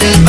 the